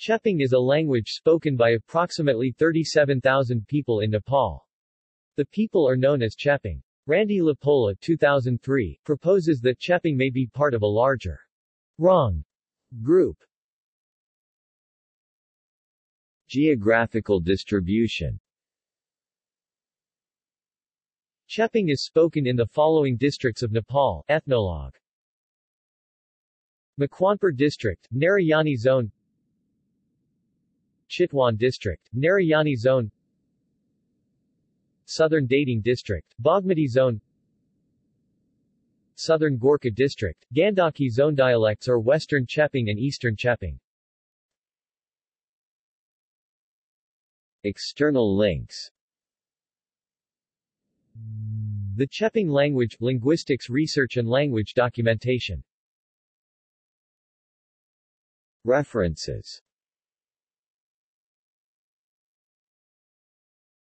Chepang is a language spoken by approximately 37,000 people in Nepal. The people are known as Chepang. Randy LaPolla 2003, proposes that Chepang may be part of a larger Rung group. Geographical distribution Chepang is spoken in the following districts of Nepal, Ethnologue. Makwanpur District, Narayani Zone Chitwan District, Narayani Zone Southern Dhading District, Bagmati Zone Southern Gorkha District, Gandaki Zone dialects are Western Chepang and Eastern Chepang. External links. The Chepang language, linguistics research and language documentation. References